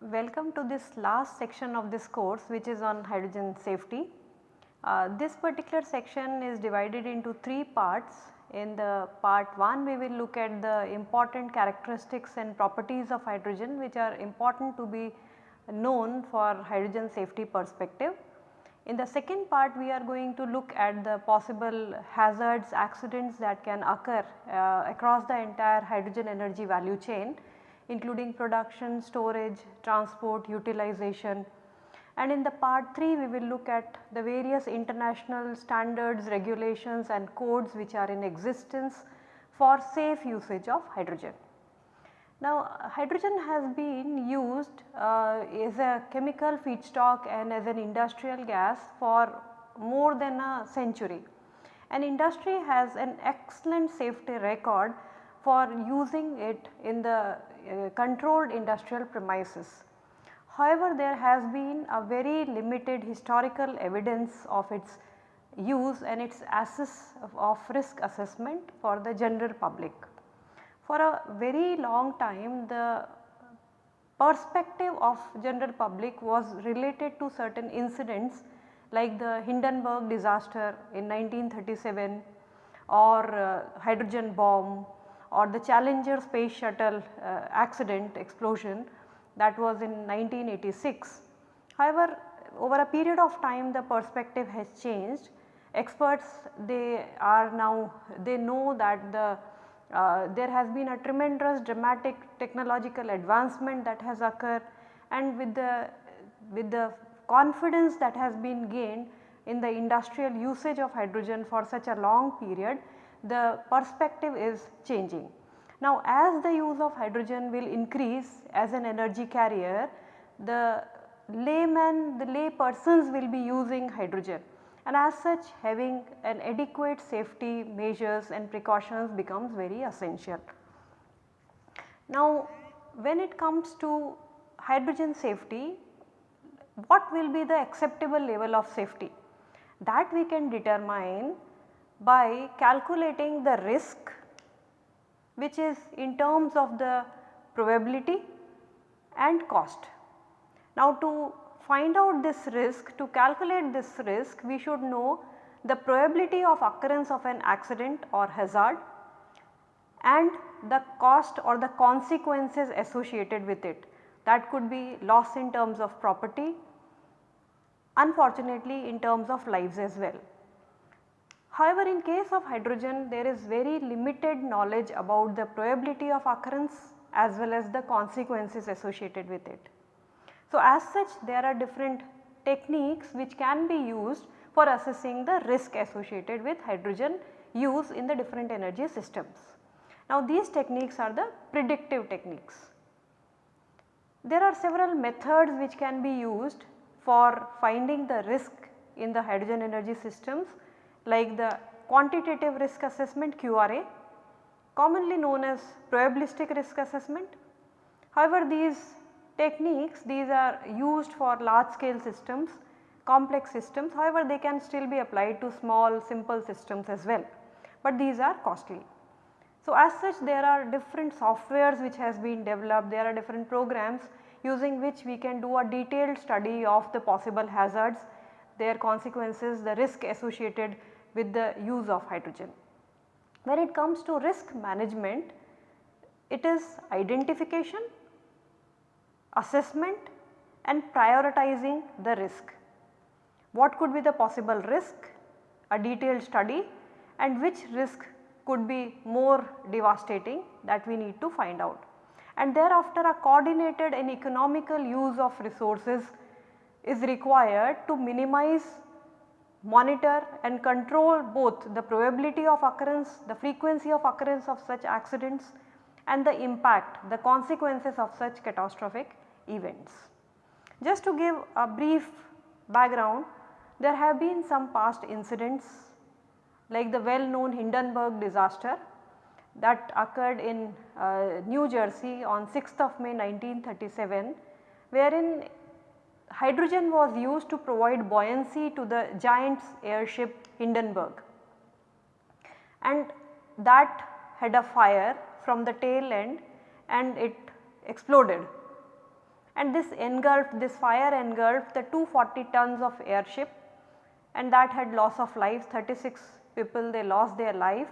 Welcome to this last section of this course which is on hydrogen safety. Uh, this particular section is divided into 3 parts. In the part 1 we will look at the important characteristics and properties of hydrogen which are important to be known for hydrogen safety perspective. In the second part we are going to look at the possible hazards, accidents that can occur uh, across the entire hydrogen energy value chain including production, storage, transport, utilization. And in the part 3 we will look at the various international standards, regulations and codes which are in existence for safe usage of hydrogen. Now hydrogen has been used uh, as a chemical feedstock and as an industrial gas for more than a century. And industry has an excellent safety record for using it in the uh, controlled industrial premises. However, there has been a very limited historical evidence of its use and its assess of, risk assessment for the general public. For a very long time the perspective of general public was related to certain incidents like the Hindenburg disaster in 1937 or uh, hydrogen bomb or the Challenger space shuttle uh, accident explosion that was in 1986. However, over a period of time the perspective has changed. Experts they are now they know that the uh, there has been a tremendous dramatic technological advancement that has occurred and with the with the confidence that has been gained in the industrial usage of hydrogen for such a long period the perspective is changing. Now as the use of hydrogen will increase as an energy carrier, the layman, the lay persons will be using hydrogen and as such having an adequate safety measures and precautions becomes very essential. Now when it comes to hydrogen safety, what will be the acceptable level of safety? That we can determine by calculating the risk which is in terms of the probability and cost. Now to find out this risk, to calculate this risk we should know the probability of occurrence of an accident or hazard and the cost or the consequences associated with it. That could be loss in terms of property, unfortunately in terms of lives as well. However, in case of hydrogen there is very limited knowledge about the probability of occurrence as well as the consequences associated with it. So, as such there are different techniques which can be used for assessing the risk associated with hydrogen use in the different energy systems. Now these techniques are the predictive techniques. There are several methods which can be used for finding the risk in the hydrogen energy systems like the quantitative risk assessment QRA commonly known as probabilistic risk assessment. However, these techniques these are used for large scale systems complex systems however they can still be applied to small simple systems as well, but these are costly. So, as such there are different softwares which has been developed there are different programs using which we can do a detailed study of the possible hazards their consequences the risk associated with the use of hydrogen. When it comes to risk management, it is identification, assessment and prioritizing the risk. What could be the possible risk, a detailed study and which risk could be more devastating that we need to find out. And thereafter a coordinated and economical use of resources is required to minimize monitor and control both the probability of occurrence, the frequency of occurrence of such accidents and the impact, the consequences of such catastrophic events. Just to give a brief background, there have been some past incidents like the well known Hindenburg disaster that occurred in uh, New Jersey on 6th of May 1937 wherein hydrogen was used to provide buoyancy to the giant's airship Hindenburg and that had a fire from the tail end and it exploded and this engulfed this fire engulfed the 240 tons of airship and that had loss of lives 36 people they lost their life.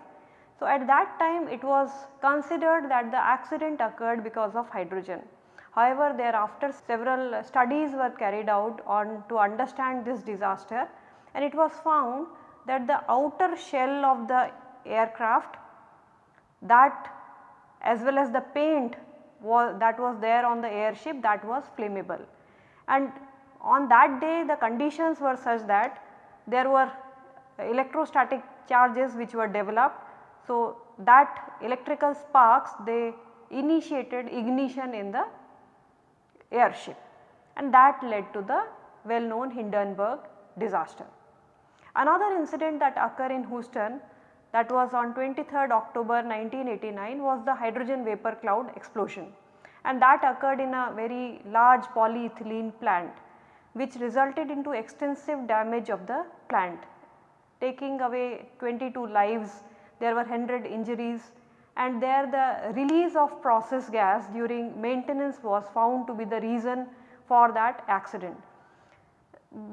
So, at that time it was considered that the accident occurred because of hydrogen. However, thereafter several studies were carried out on to understand this disaster and it was found that the outer shell of the aircraft that as well as the paint was that was there on the airship that was flammable. And on that day the conditions were such that there were electrostatic charges which were developed. So, that electrical sparks they initiated ignition in the airship. And that led to the well known Hindenburg disaster. Another incident that occurred in Houston that was on 23rd October 1989 was the hydrogen vapor cloud explosion. And that occurred in a very large polyethylene plant which resulted into extensive damage of the plant taking away 22 lives. There were 100 injuries and there the release of process gas during maintenance was found to be the reason for that accident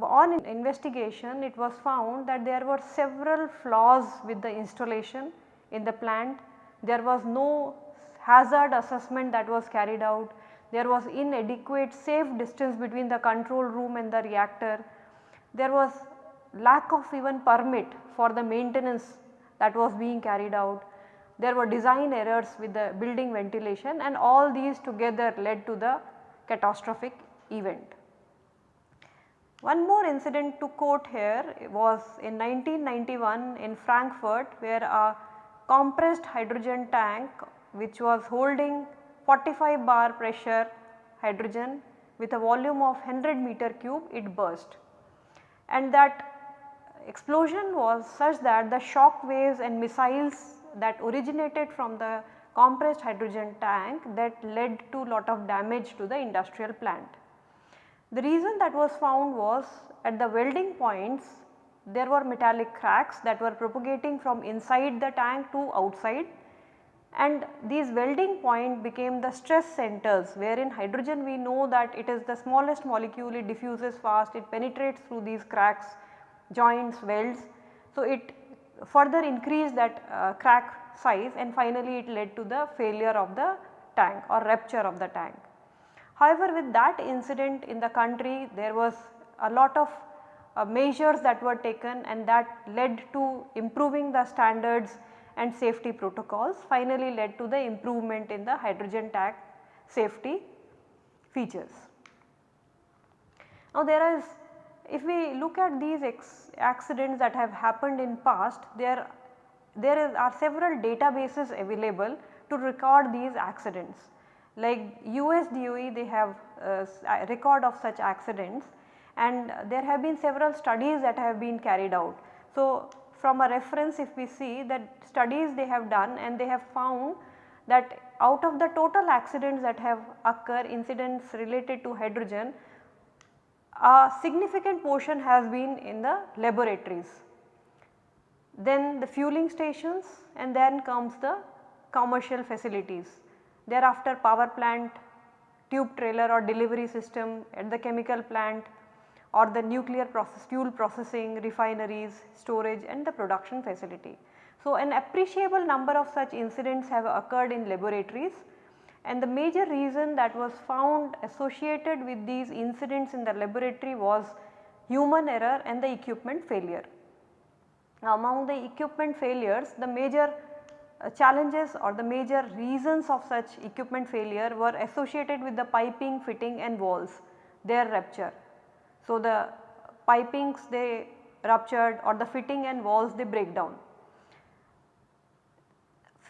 on investigation it was found that there were several flaws with the installation in the plant. There was no hazard assessment that was carried out. There was inadequate safe distance between the control room and the reactor. There was lack of even permit for the maintenance that was being carried out. There were design errors with the building ventilation and all these together led to the catastrophic event. One more incident to quote here was in 1991 in Frankfurt where a compressed hydrogen tank which was holding 45 bar pressure hydrogen with a volume of 100 meter cube it burst. And that explosion was such that the shock waves and missiles that originated from the compressed hydrogen tank that led to a lot of damage to the industrial plant. The reason that was found was at the welding points there were metallic cracks that were propagating from inside the tank to outside and these welding point became the stress centers wherein hydrogen we know that it is the smallest molecule it diffuses fast it penetrates through these cracks joints welds. So, it further increased that uh, crack size and finally it led to the failure of the tank or rupture of the tank. However, with that incident in the country there was a lot of uh, measures that were taken and that led to improving the standards and safety protocols finally led to the improvement in the hydrogen tank safety features. Now there is if we look at these accidents that have happened in past there there is are several databases available to record these accidents like US DOE they have uh, a record of such accidents and there have been several studies that have been carried out. So, from a reference if we see that studies they have done and they have found that out of the total accidents that have occur incidents related to hydrogen a significant portion has been in the laboratories. Then the fueling stations and then comes the commercial facilities thereafter power plant, tube trailer or delivery system at the chemical plant or the nuclear process fuel processing, refineries, storage and the production facility. So, an appreciable number of such incidents have occurred in laboratories and the major reason that was found associated with these incidents in the laboratory was human error and the equipment failure. Now, among the equipment failures the major uh, challenges or the major reasons of such equipment failure were associated with the piping, fitting and valves, their rupture. So, the pipings they ruptured or the fitting and valves they break down.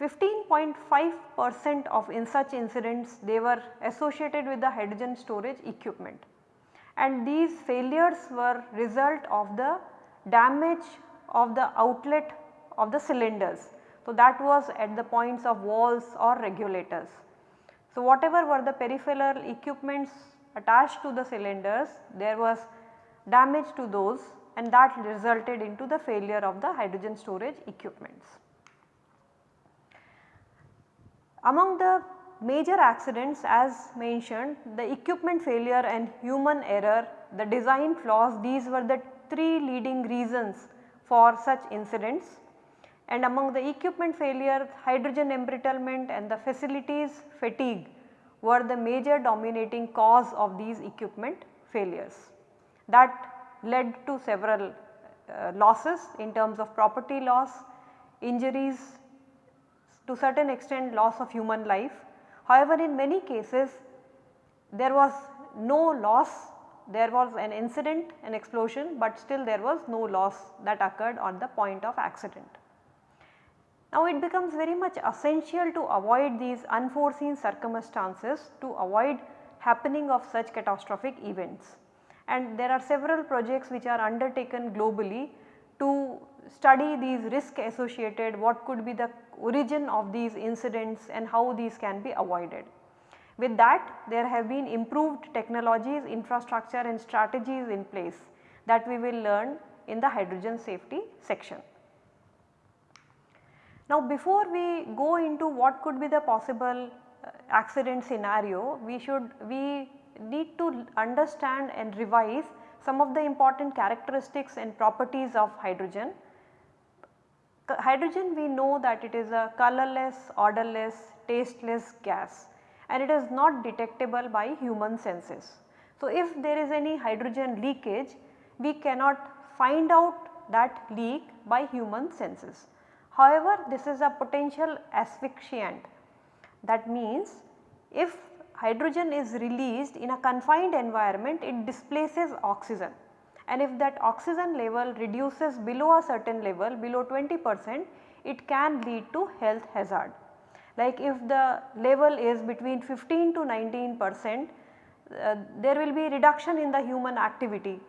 15.5 percent of in such incidents they were associated with the hydrogen storage equipment and these failures were result of the damage of the outlet of the cylinders So, that was at the points of valves or regulators. So, whatever were the peripheral equipments attached to the cylinders there was damage to those and that resulted into the failure of the hydrogen storage equipments. Among the major accidents as mentioned the equipment failure and human error, the design flaws these were the 3 leading reasons for such incidents and among the equipment failure hydrogen embrittlement and the facilities fatigue were the major dominating cause of these equipment failures. That led to several uh, losses in terms of property loss, injuries, to certain extent loss of human life. However, in many cases there was no loss, there was an incident, an explosion, but still there was no loss that occurred on the point of accident. Now it becomes very much essential to avoid these unforeseen circumstances to avoid happening of such catastrophic events. And there are several projects which are undertaken globally to study these risk associated, what could be the origin of these incidents and how these can be avoided. With that there have been improved technologies, infrastructure and strategies in place that we will learn in the hydrogen safety section. Now before we go into what could be the possible uh, accident scenario, we should we need to understand and revise some of the important characteristics and properties of hydrogen. Hydrogen we know that it is a colorless, odorless, tasteless gas and it is not detectable by human senses. So, if there is any hydrogen leakage we cannot find out that leak by human senses. However, this is a potential asphyxiant that means if hydrogen is released in a confined environment it displaces oxygen and if that oxygen level reduces below a certain level below 20 percent it can lead to health hazard. Like if the level is between 15 to 19 percent uh, there will be reduction in the human activity.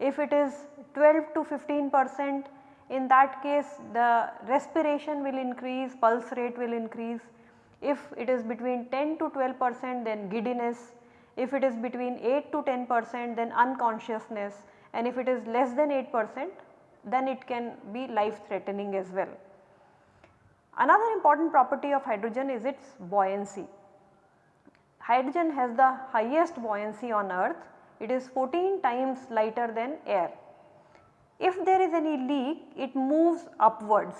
If it is 12 to 15 percent in that case the respiration will increase, pulse rate will increase. If it is between 10 to 12 percent then giddiness, if it is between 8 to 10 percent then unconsciousness and if it is less than 8 percent then it can be life threatening as well. Another important property of hydrogen is its buoyancy. Hydrogen has the highest buoyancy on earth, it is 14 times lighter than air. If there is any leak it moves upwards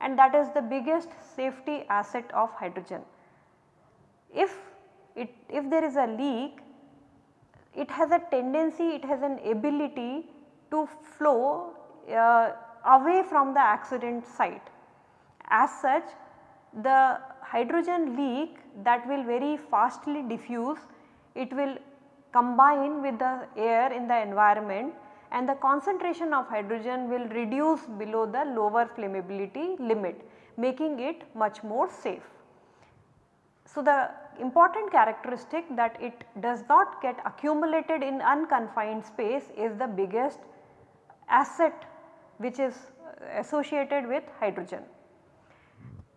and that is the biggest safety asset of hydrogen. If it if there is a leak it has a tendency, it has an ability to flow uh, away from the accident site. As such the hydrogen leak that will very fastly diffuse, it will combine with the air in the environment and the concentration of hydrogen will reduce below the lower flammability limit making it much more safe. So, the important characteristic that it does not get accumulated in unconfined space is the biggest asset which is associated with hydrogen.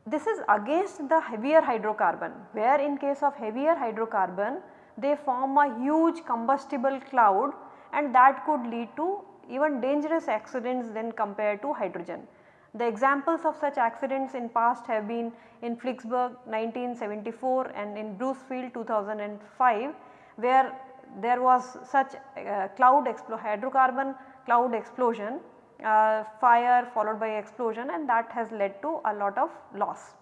This is against the heavier hydrocarbon where in case of heavier hydrocarbon they form a huge combustible cloud and that could lead to even dangerous accidents than compared to hydrogen. The examples of such accidents in past have been in Flixborough 1974 and in Buncefield 2005 where there was such uh, cloud hydrocarbon cloud explosion uh, fire followed by explosion and that has led to a lot of loss.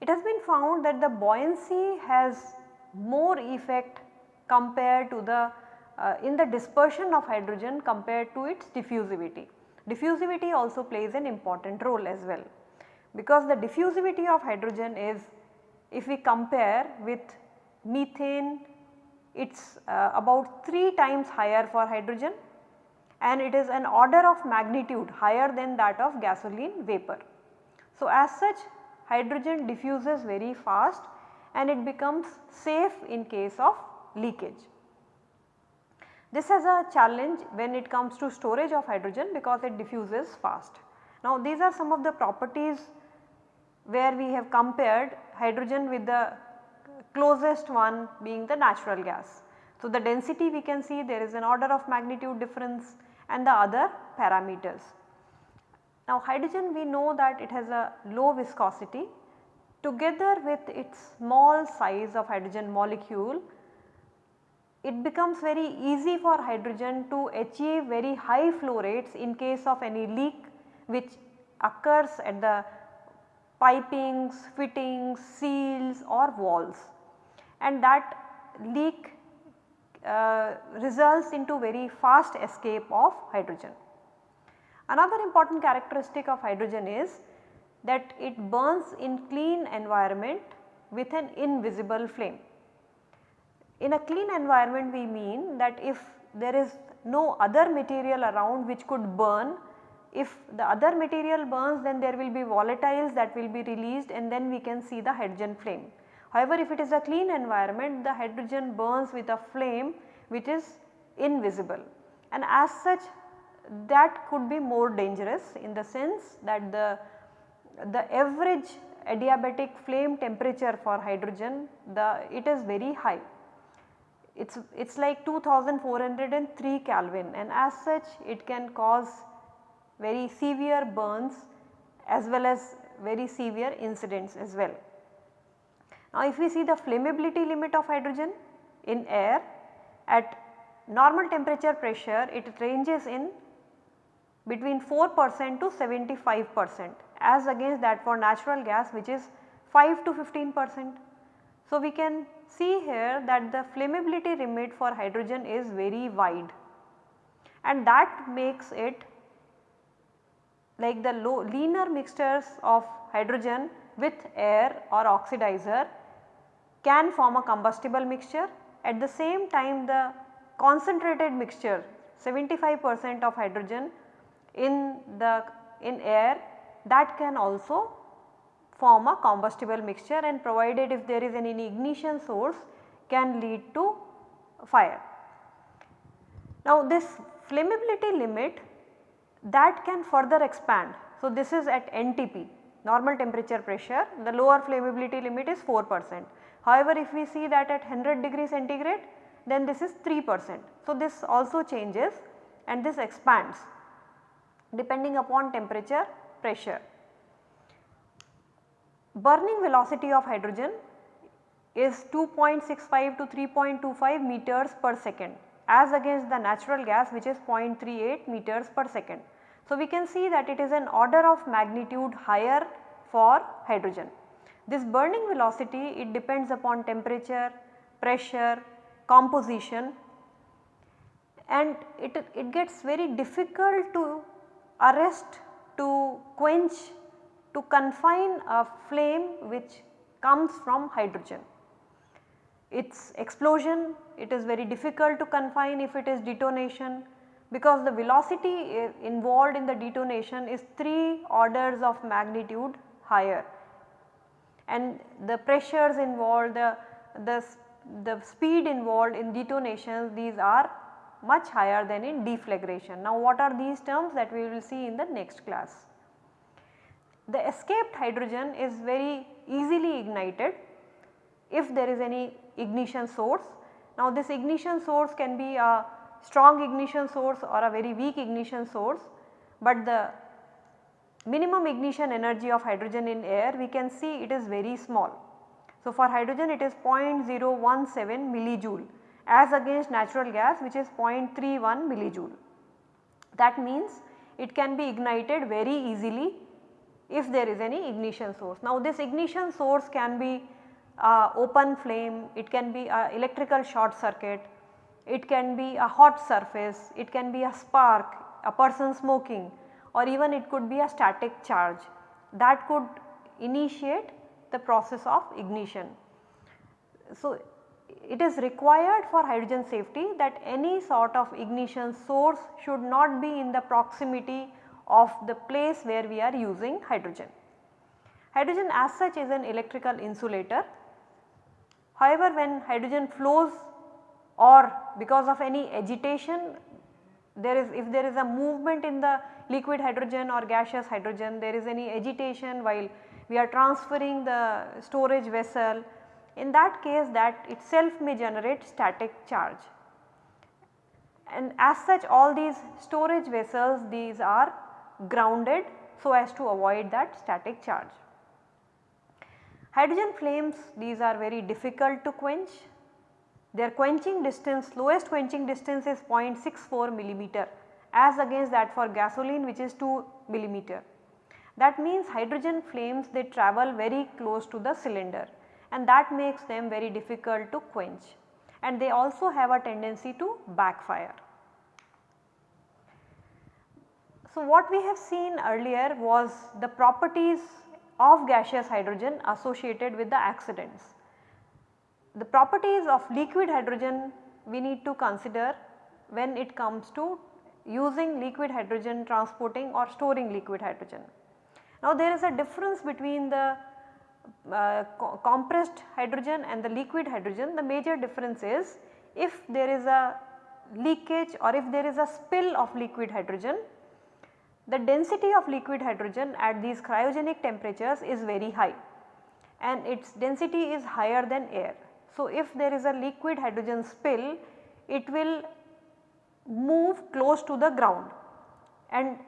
It has been found that the buoyancy has more effect compared to the uh, in the dispersion of hydrogen compared to its diffusivity. Diffusivity also plays an important role as well because the diffusivity of hydrogen is if we compare with methane it is uh, about 3 times higher for hydrogen and it is an order of magnitude higher than that of gasoline vapor. So, as such hydrogen diffuses very fast and it becomes safe in case of leakage. This has a challenge when it comes to storage of hydrogen because it diffuses fast. Now these are some of the properties where we have compared hydrogen with the closest one being the natural gas. So, the density we can see there is an order of magnitude difference and the other parameters. Now hydrogen we know that it has a low viscosity together with its small size of hydrogen molecule it becomes very easy for hydrogen to achieve very high flow rates in case of any leak which occurs at the pipings, fittings, seals or valves and that leak uh, results into very fast escape of hydrogen. Another important characteristic of hydrogen is that it burns in clean environment with an invisible flame. In a clean environment we mean that if there is no other material around which could burn, if the other material burns then there will be volatiles that will be released and then we can see the hydrogen flame. However, if it is a clean environment the hydrogen burns with a flame which is invisible and as such that could be more dangerous in the sense that the, the average adiabatic flame temperature for hydrogen the it is very high. It is it's like 2403 Kelvin and as such it can cause very severe burns as well as very severe incidents as well. Now if we see the flammability limit of hydrogen in air at normal temperature pressure it ranges in between 4 percent to 75 percent as against that for natural gas which is 5 to 15 percent. So, we can see here that the flammability limit for hydrogen is very wide and that makes it like the low leaner mixtures of hydrogen with air or oxidizer can form a combustible mixture. At the same time the concentrated mixture 75 percent of hydrogen in the in air that can also form a combustible mixture and provided if there is any ignition source can lead to fire. Now this flammability limit that can further expand. So this is at NTP normal temperature pressure the lower flammability limit is 4 percent. However, if we see that at 100 degree centigrade then this is 3 percent. So this also changes and this expands depending upon temperature pressure. Burning velocity of hydrogen is 2.65 to 3.25 meters per second as against the natural gas which is 0.38 meters per second. So, we can see that it is an order of magnitude higher for hydrogen. This burning velocity it depends upon temperature, pressure, composition and it, it gets very difficult to arrest to quench to confine a flame which comes from hydrogen. Its explosion it is very difficult to confine if it is detonation because the velocity involved in the detonation is 3 orders of magnitude higher and the pressures involved the, the, the speed involved in detonations these are much higher than in deflagration. Now what are these terms that we will see in the next class. The escaped hydrogen is very easily ignited if there is any ignition source. Now this ignition source can be a strong ignition source or a very weak ignition source, but the minimum ignition energy of hydrogen in air we can see it is very small. So for hydrogen it is 0.017 millijoule as against natural gas which is 0.31 millijoule. That means it can be ignited very easily if there is any ignition source. Now this ignition source can be uh, open flame, it can be a electrical short circuit, it can be a hot surface, it can be a spark, a person smoking or even it could be a static charge that could initiate the process of ignition. So it is required for hydrogen safety that any sort of ignition source should not be in the proximity of the place where we are using hydrogen. Hydrogen as such is an electrical insulator. However, when hydrogen flows or because of any agitation there is if there is a movement in the liquid hydrogen or gaseous hydrogen there is any agitation while we are transferring the storage vessel in that case that itself may generate static charge. And as such all these storage vessels these are grounded so as to avoid that static charge. Hydrogen flames these are very difficult to quench. Their quenching distance lowest quenching distance is 0.64 millimeter as against that for gasoline which is 2 millimeter. That means hydrogen flames they travel very close to the cylinder and that makes them very difficult to quench and they also have a tendency to backfire. So, what we have seen earlier was the properties of gaseous hydrogen associated with the accidents. The properties of liquid hydrogen we need to consider when it comes to using liquid hydrogen transporting or storing liquid hydrogen. Now there is a difference between the uh, co compressed hydrogen and the liquid hydrogen. The major difference is if there is a leakage or if there is a spill of liquid hydrogen, the density of liquid hydrogen at these cryogenic temperatures is very high and its density is higher than air. So, if there is a liquid hydrogen spill it will move close to the ground and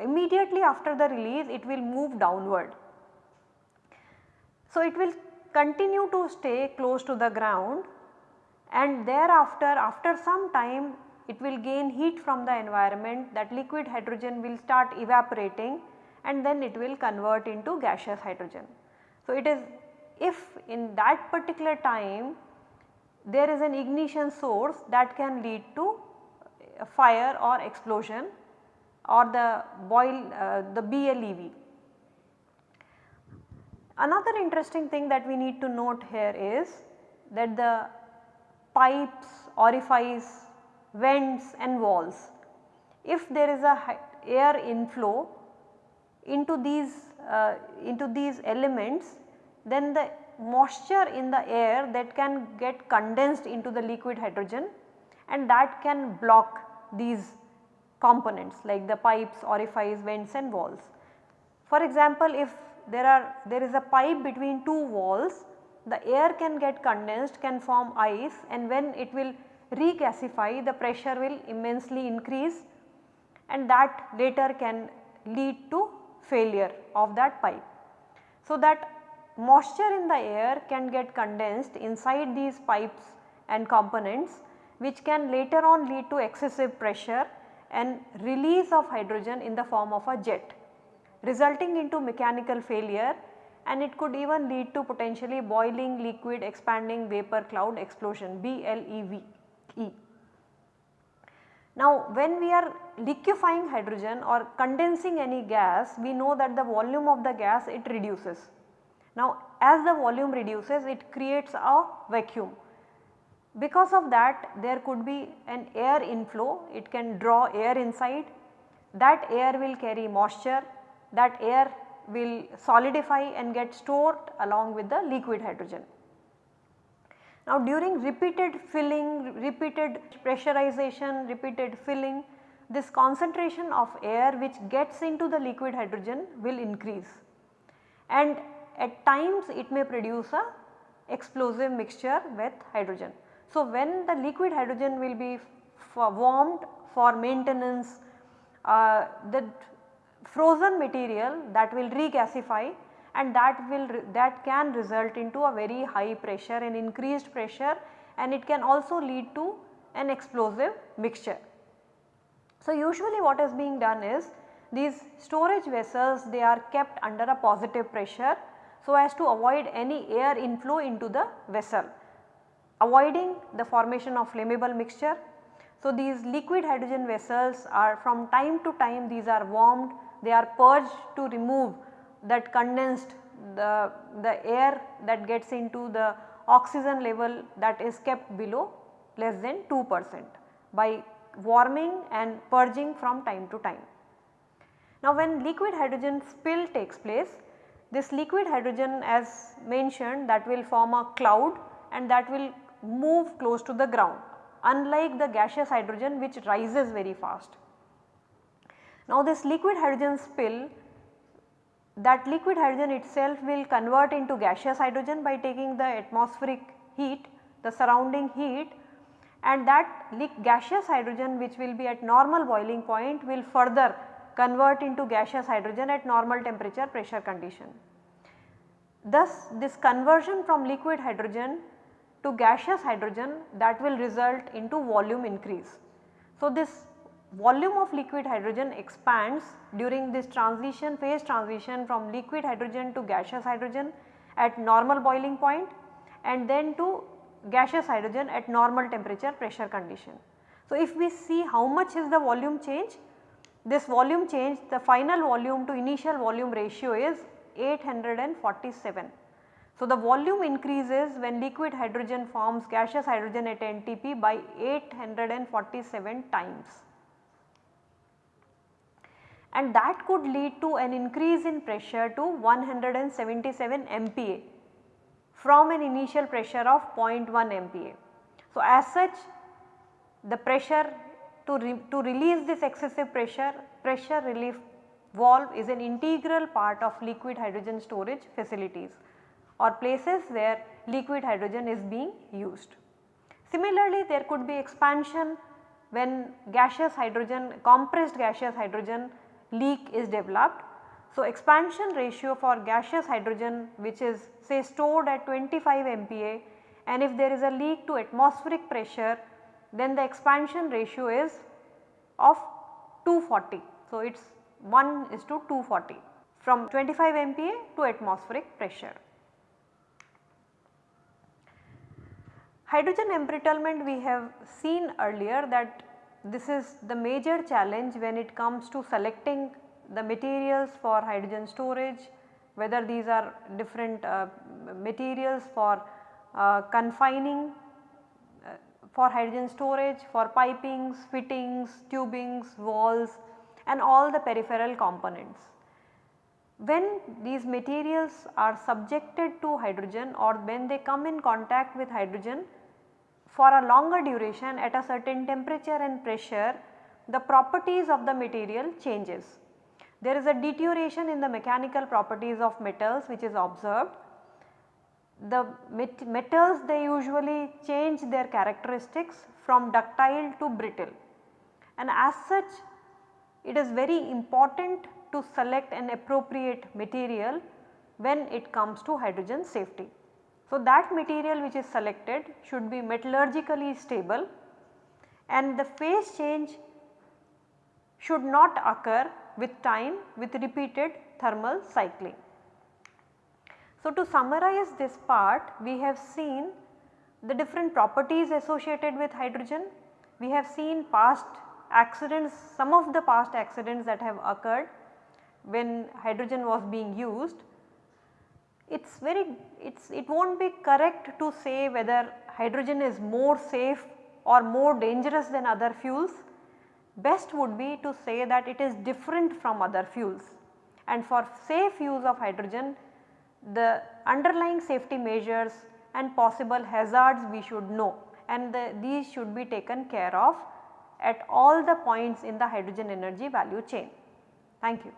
immediately after the release it will move downward. So, it will continue to stay close to the ground and thereafter after some time it will gain heat from the environment that liquid hydrogen will start evaporating and then it will convert into gaseous hydrogen. So, it is if in that particular time there is an ignition source that can lead to fire or explosion or the boil uh, the BLEVE. Another interesting thing that we need to note here is that the pipes, orifice, vents and valves, if there is a air inflow into these uh, into these elements then the moisture in the air that can get condensed into the liquid hydrogen and that can block these components like the pipes, orifices, vents and valves. For example, if there are there is a pipe between two walls, the air can get condensed can form ice and when it will regasify the pressure will immensely increase and that later can lead to failure of that pipe. So, that moisture in the air can get condensed inside these pipes and components which can later on lead to excessive pressure and release of hydrogen in the form of a jet resulting into mechanical failure and it could even lead to potentially boiling liquid expanding vapor cloud explosion BLEVE. Now when we are liquefying hydrogen or condensing any gas we know that the volume of the gas it reduces. Now as the volume reduces it creates a vacuum. Because of that there could be an air inflow, it can draw air inside, that air will carry moisture, that air will solidify and get stored along with the liquid hydrogen. Now during repeated filling, repeated pressurization, repeated filling, this concentration of air which gets into the liquid hydrogen will increase and at times it may produce a explosive mixture with hydrogen. So, when the liquid hydrogen will be for warmed for maintenance, uh, the frozen material that will regasify and that will that can result into a very high pressure and increased pressure and it can also lead to an explosive mixture. So, usually what is being done is these storage vessels they are kept under a positive pressure so as to avoid any air inflow into the vessel avoiding the formation of flammable mixture. So, these liquid hydrogen vessels are from time to time these are warmed, they are purged to remove that condensed the, the air that gets into the oxygen level that is kept below less than 2 percent by warming and purging from time to time. Now when liquid hydrogen spill takes place, this liquid hydrogen as mentioned that will form a cloud and that will move close to the ground unlike the gaseous hydrogen which rises very fast. Now this liquid hydrogen spill that liquid hydrogen itself will convert into gaseous hydrogen by taking the atmospheric heat, the surrounding heat and that gaseous hydrogen which will be at normal boiling point will further convert into gaseous hydrogen at normal temperature pressure condition. Thus this conversion from liquid hydrogen to gaseous hydrogen that will result into volume increase. So this volume of liquid hydrogen expands during this transition phase transition from liquid hydrogen to gaseous hydrogen at normal boiling point and then to gaseous hydrogen at normal temperature pressure condition. So, if we see how much is the volume change, this volume change the final volume to initial volume ratio is 847. So, the volume increases when liquid hydrogen forms gaseous hydrogen at NTP by 847 times and that could lead to an increase in pressure to 177 MPa from an initial pressure of 0.1 MPa. So, as such the pressure to, re to release this excessive pressure, pressure relief valve is an integral part of liquid hydrogen storage facilities or places where liquid hydrogen is being used. Similarly, there could be expansion when gaseous hydrogen compressed gaseous hydrogen leak is developed. So, expansion ratio for gaseous hydrogen which is say stored at 25 MPa and if there is a leak to atmospheric pressure then the expansion ratio is of 240. So, it is 1 is to 240 from 25 MPa to atmospheric pressure. Hydrogen embrittlement we have seen earlier that this is the major challenge when it comes to selecting the materials for hydrogen storage, whether these are different uh, materials for uh, confining uh, for hydrogen storage, for pipings, fittings, tubings, valves and all the peripheral components. When these materials are subjected to hydrogen or when they come in contact with hydrogen for a longer duration at a certain temperature and pressure the properties of the material changes. There is a deterioration in the mechanical properties of metals which is observed. The met metals they usually change their characteristics from ductile to brittle and as such it is very important to select an appropriate material when it comes to hydrogen safety. So, that material which is selected should be metallurgically stable and the phase change should not occur with time with repeated thermal cycling. So, to summarize this part we have seen the different properties associated with hydrogen. We have seen past accidents, some of the past accidents that have occurred when hydrogen was being used it is very it's it will not be correct to say whether hydrogen is more safe or more dangerous than other fuels. Best would be to say that it is different from other fuels and for safe use of hydrogen the underlying safety measures and possible hazards we should know and the, these should be taken care of at all the points in the hydrogen energy value chain. Thank you.